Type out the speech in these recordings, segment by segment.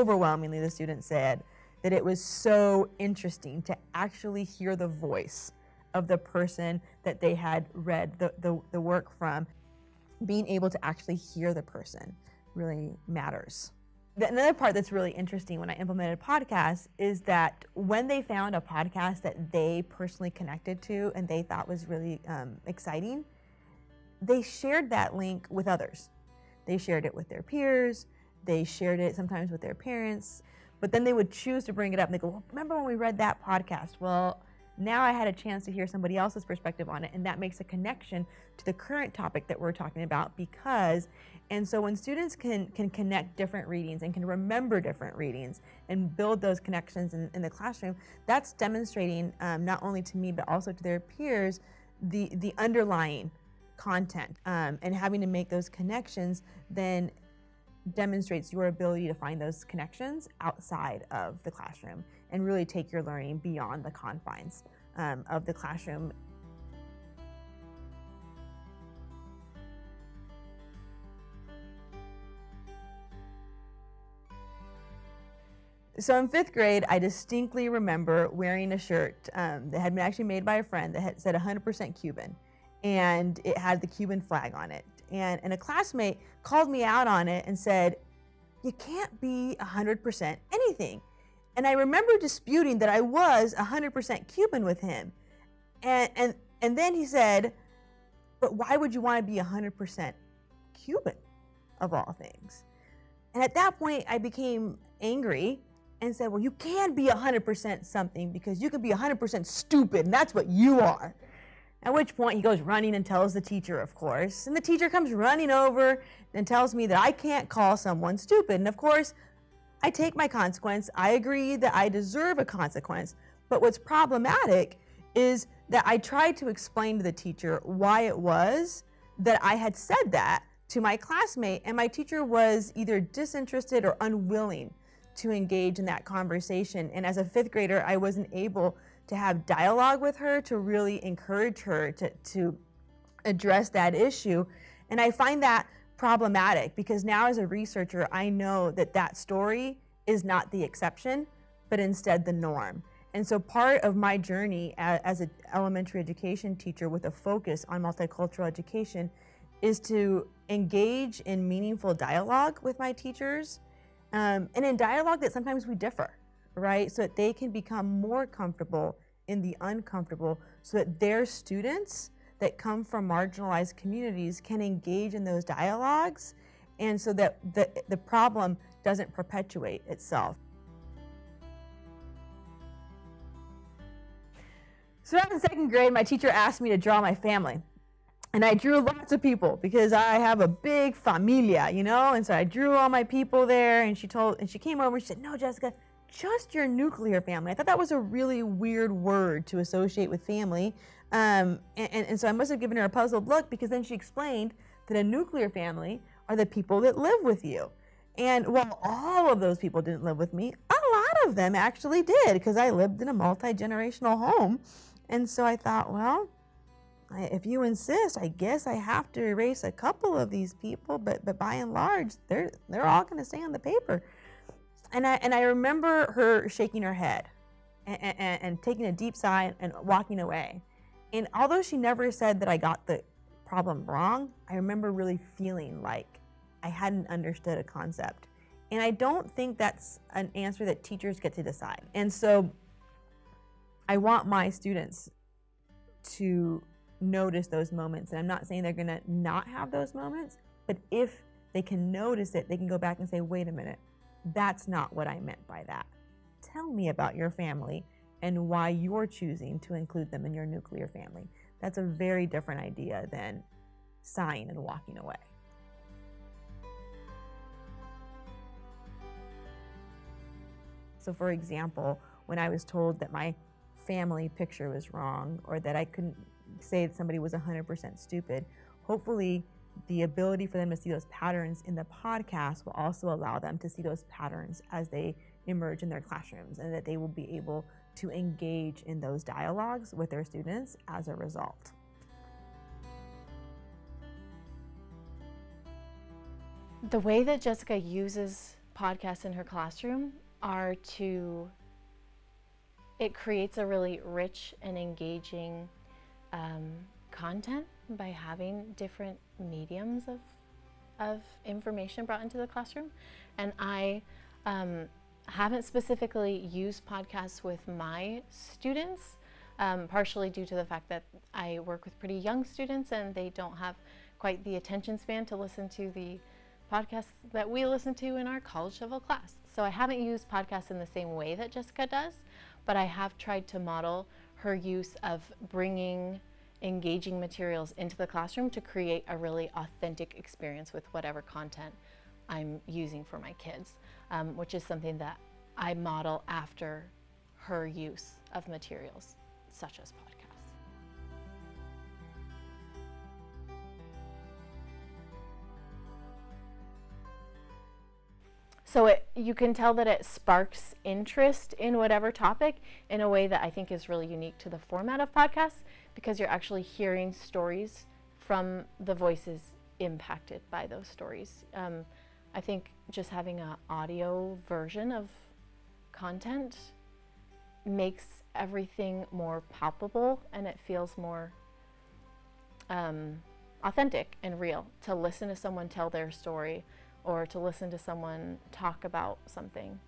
overwhelmingly the students said that it was so interesting to actually hear the voice of the person that they had read the, the, the work from. Being able to actually hear the person really matters. Another part that's really interesting when I implemented podcasts is that when they found a podcast that they personally connected to and they thought was really um, exciting, they shared that link with others. They shared it with their peers, they shared it sometimes with their parents, but then they would choose to bring it up and they go, well, remember when we read that podcast? Well, now I had a chance to hear somebody else's perspective on it, and that makes a connection to the current topic that we're talking about because, and so when students can, can connect different readings and can remember different readings and build those connections in, in the classroom, that's demonstrating um, not only to me but also to their peers the, the underlying content um, and having to make those connections then demonstrates your ability to find those connections outside of the classroom and really take your learning beyond the confines um, of the classroom. So in fifth grade, I distinctly remember wearing a shirt um, that had been actually made by a friend that had said 100% Cuban and it had the Cuban flag on it and, and a classmate called me out on it and said, you can't be 100% anything. And I remember disputing that I was 100% Cuban with him. And, and, and then he said, but why would you want to be 100% Cuban of all things? And at that point, I became angry and said, well, you can be 100% something because you can be 100% stupid, and that's what you are. At which point he goes running and tells the teacher, of course. And the teacher comes running over and tells me that I can't call someone stupid. And of course, I take my consequence. I agree that I deserve a consequence. But what's problematic is that I tried to explain to the teacher why it was that I had said that to my classmate, and my teacher was either disinterested or unwilling to engage in that conversation. And as a fifth grader, I wasn't able to have dialogue with her, to really encourage her to, to address that issue. And I find that problematic because now as a researcher, I know that that story is not the exception, but instead the norm. And so part of my journey as an elementary education teacher with a focus on multicultural education is to engage in meaningful dialogue with my teachers um, and in dialogue that sometimes we differ right? So that they can become more comfortable in the uncomfortable so that their students that come from marginalized communities can engage in those dialogues and so that the, the problem doesn't perpetuate itself. So in second grade, my teacher asked me to draw my family. And I drew lots of people because I have a big familia, you know? And so I drew all my people there and she told, and she came over and she said, no, Jessica, just your nuclear family. I thought that was a really weird word to associate with family. Um, and, and, so I must have given her a puzzled look because then she explained that a nuclear family are the people that live with you. And while all of those people didn't live with me, a lot of them actually did because I lived in a multi-generational home. And so I thought, well, if you insist, I guess I have to erase a couple of these people, but, but by and large, they're, they're all going to stay on the paper. And I, and I remember her shaking her head and, and, and taking a deep sigh and walking away. And although she never said that I got the problem wrong, I remember really feeling like I hadn't understood a concept. And I don't think that's an answer that teachers get to decide. And so I want my students to notice those moments. And I'm not saying they're gonna not have those moments, but if they can notice it, they can go back and say, wait a minute, that's not what I meant by that. Tell me about your family and why you're choosing to include them in your nuclear family. That's a very different idea than sighing and walking away. So for example, when I was told that my family picture was wrong or that I couldn't say that somebody was 100% stupid, hopefully the ability for them to see those patterns in the podcast will also allow them to see those patterns as they emerge in their classrooms and that they will be able to engage in those dialogues with their students as a result. The way that Jessica uses podcasts in her classroom are to, it creates a really rich and engaging um, content by having different mediums of, of information brought into the classroom. And I um, haven't specifically used podcasts with my students, um, partially due to the fact that I work with pretty young students and they don't have quite the attention span to listen to the podcasts that we listen to in our college level class. So I haven't used podcasts in the same way that Jessica does, but I have tried to model her use of bringing engaging materials into the classroom to create a really authentic experience with whatever content I'm using for my kids, um, which is something that I model after her use of materials such as podcasts. So it, you can tell that it sparks interest in whatever topic in a way that I think is really unique to the format of podcasts because you're actually hearing stories from the voices impacted by those stories. Um, I think just having an audio version of content makes everything more palpable and it feels more um, authentic and real to listen to someone tell their story or to listen to someone talk about something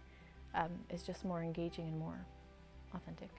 um, is just more engaging and more authentic.